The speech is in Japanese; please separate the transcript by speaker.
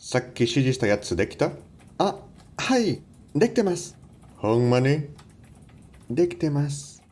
Speaker 1: さっき指示したやつできた？あ、はい、できてます。ほんまに？できてます。